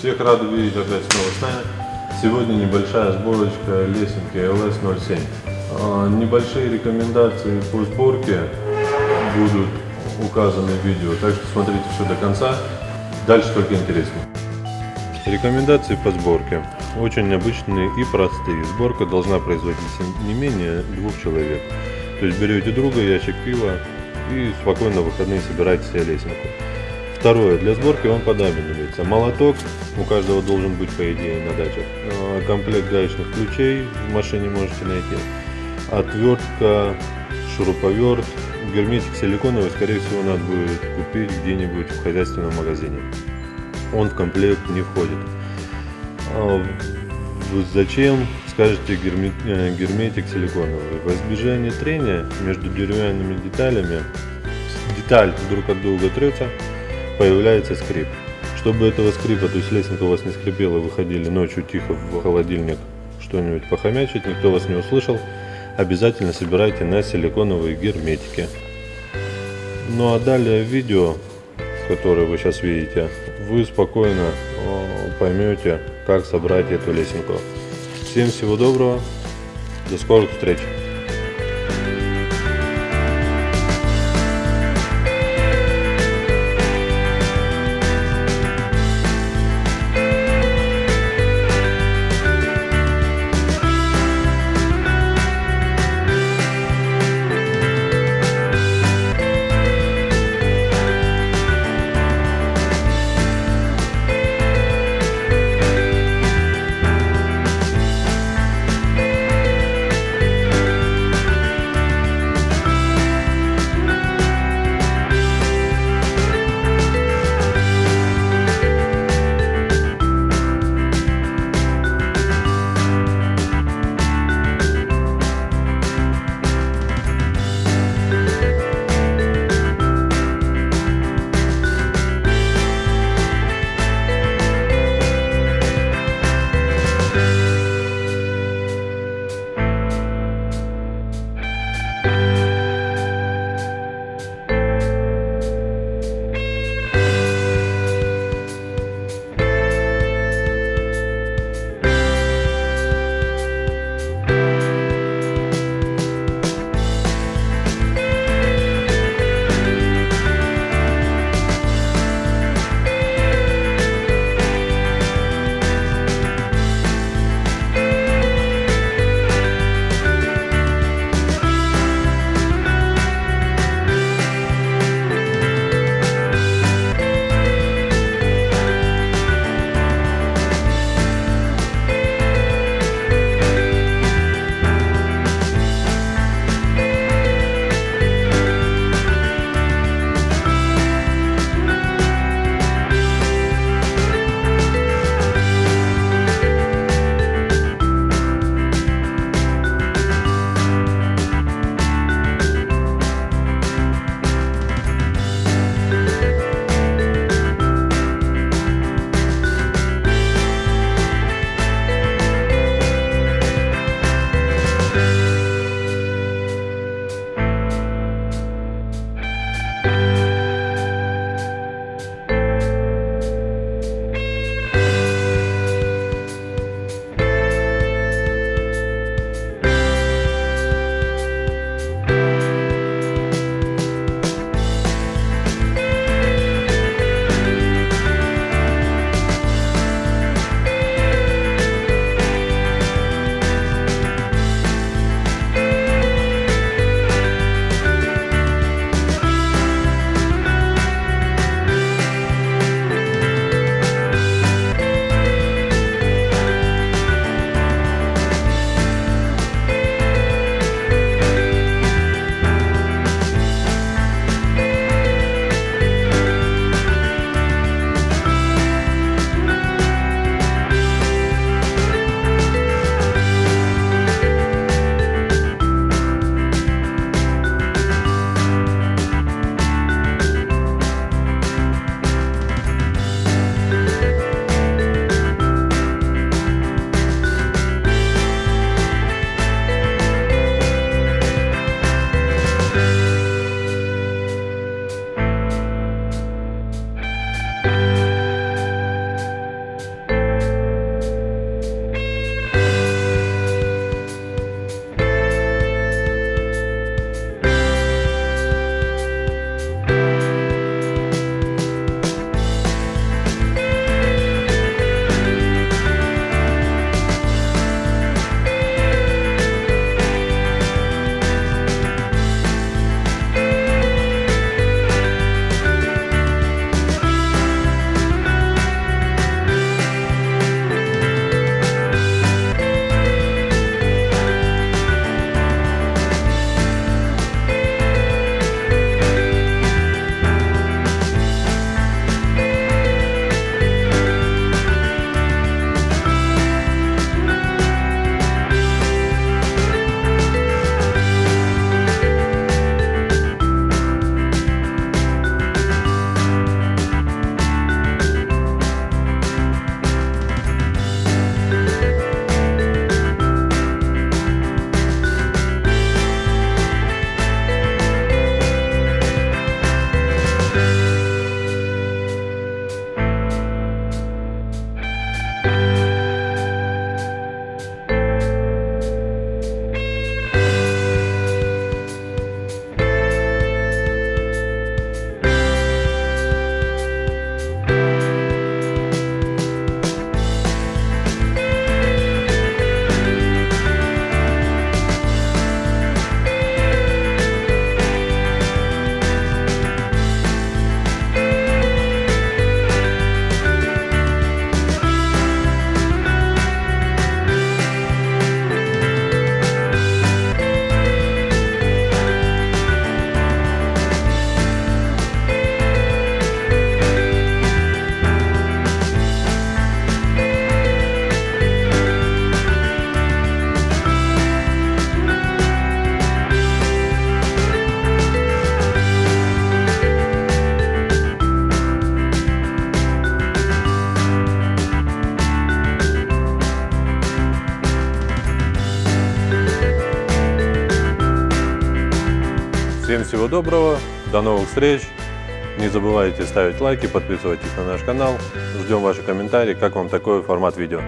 Всех рады видеть опять снова с нами. Сегодня небольшая сборочка лесенки LS07. А, Небольшие рекомендации по сборке будут указаны в видео, так что смотрите все до конца. Дальше только интереснее. Рекомендации по сборке. Очень обычные и простые. Сборка должна производиться не менее двух человек. То есть берете друга, ящик пива и спокойно в выходные собираете себе лесенку. Второе. Для сборки вам понадобится молоток. У каждого должен быть, по идее, на дачах. Э, Комплект гаечных ключей в машине можете найти. Отвертка, шуруповерт, герметик силиконовый, скорее всего, надо будет купить где-нибудь в хозяйственном магазине. Он в комплект не входит. А Зачем, скажете, э, герметик силиконовый? Во избежание трения между деревянными деталями, деталь друг от друга трется, появляется скрип. Чтобы этого скрипа, то есть лесенка у вас не скрипела, выходили ночью тихо в холодильник что-нибудь похомячить, никто вас не услышал, обязательно собирайте на силиконовые герметики. Ну а далее видео, которое вы сейчас видите, вы спокойно э, поймете, как собрать эту лесенку. Всем всего доброго, до скорых встреч! Всем всего доброго, до новых встреч. Не забывайте ставить лайки, подписывайтесь на наш канал. Ждем ваши комментарии, как вам такой формат видео.